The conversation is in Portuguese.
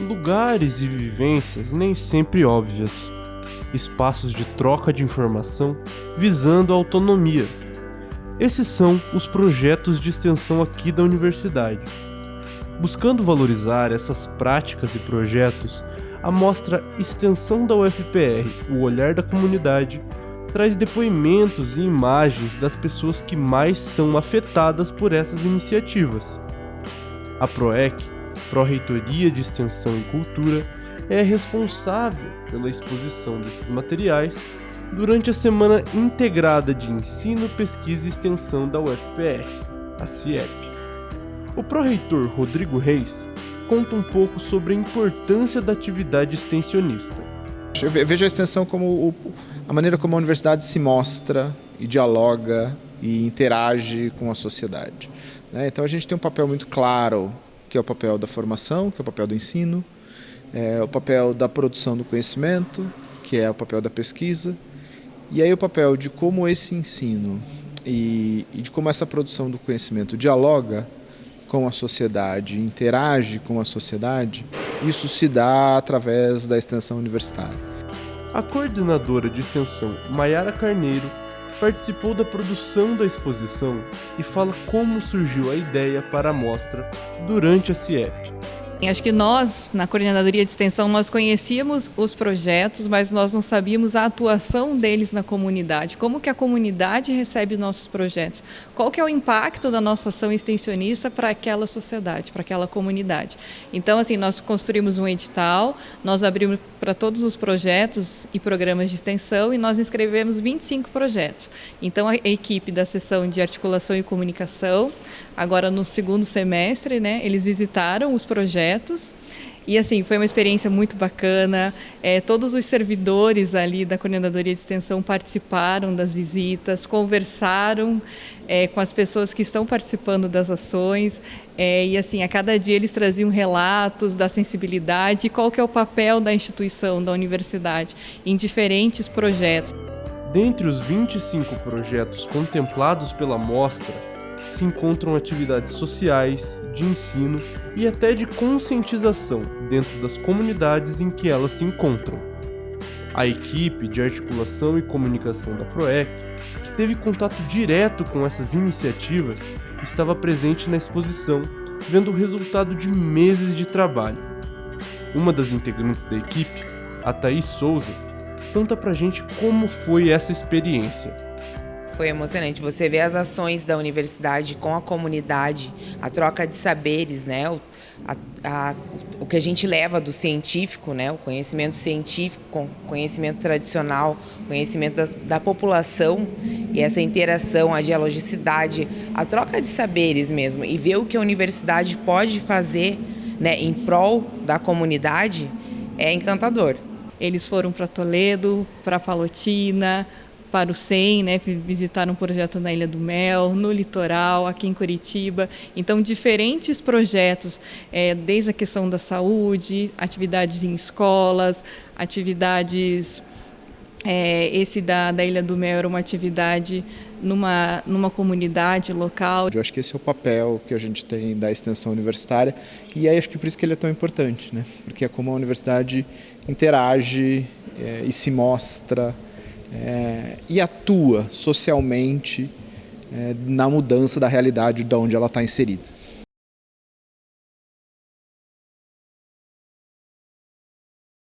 lugares e vivências nem sempre óbvias, espaços de troca de informação visando a autonomia. Esses são os projetos de extensão aqui da universidade. Buscando valorizar essas práticas e projetos, a mostra Extensão da UFPR O Olhar da Comunidade traz depoimentos e imagens das pessoas que mais são afetadas por essas iniciativas. A PROEC, Pró-Reitoria de Extensão e Cultura, é responsável pela exposição desses materiais durante a Semana Integrada de Ensino, Pesquisa e Extensão da UFPR, a CIEP. O pró-reitor Rodrigo Reis conta um pouco sobre a importância da atividade extensionista. Eu vejo a extensão como a maneira como a universidade se mostra e dialoga e interage com a sociedade. Né? Então a gente tem um papel muito claro, que é o papel da formação, que é o papel do ensino, é o papel da produção do conhecimento, que é o papel da pesquisa, e aí o papel de como esse ensino e, e de como essa produção do conhecimento dialoga com a sociedade, interage com a sociedade, isso se dá através da extensão universitária. A coordenadora de extensão, Maiara Carneiro, participou da produção da exposição e fala como surgiu a ideia para a mostra durante a CIEP. Acho que nós, na coordenadoria de extensão, nós conhecíamos os projetos, mas nós não sabíamos a atuação deles na comunidade. Como que a comunidade recebe nossos projetos? Qual que é o impacto da nossa ação extensionista para aquela sociedade, para aquela comunidade? Então, assim, nós construímos um edital, nós abrimos para todos os projetos e programas de extensão e nós inscrevemos 25 projetos. Então, a equipe da seção de articulação e comunicação, agora no segundo semestre, né, eles visitaram os projetos e assim, foi uma experiência muito bacana. É, todos os servidores ali da Coordenadoria de Extensão participaram das visitas, conversaram é, com as pessoas que estão participando das ações. É, e assim, a cada dia eles traziam relatos da sensibilidade e qual que é o papel da instituição, da universidade, em diferentes projetos. Dentre os 25 projetos contemplados pela mostra, se encontram atividades sociais, de ensino e até de conscientização dentro das comunidades em que elas se encontram. A equipe de articulação e comunicação da PROEC, que teve contato direto com essas iniciativas, estava presente na exposição, vendo o resultado de meses de trabalho. Uma das integrantes da equipe, a Thaís Souza, conta pra gente como foi essa experiência foi emocionante. Você vê as ações da universidade com a comunidade, a troca de saberes, né? O, a, a, o que a gente leva do científico, né? O conhecimento científico, com conhecimento tradicional, conhecimento das, da população e essa interação, a dialogicidade, a troca de saberes mesmo e ver o que a universidade pode fazer, né? Em prol da comunidade é encantador. Eles foram para Toledo, para Palotina, para o SEM, né, visitar um projeto na Ilha do Mel, no litoral, aqui em Curitiba. Então, diferentes projetos, é, desde a questão da saúde, atividades em escolas, atividades. É, esse da, da Ilha do Mel era uma atividade numa, numa comunidade local. Eu acho que esse é o papel que a gente tem da extensão universitária e aí acho que por isso que ele é tão importante, né? porque é como a universidade interage é, e se mostra é, e atua socialmente é, na mudança da realidade de onde ela está inserida.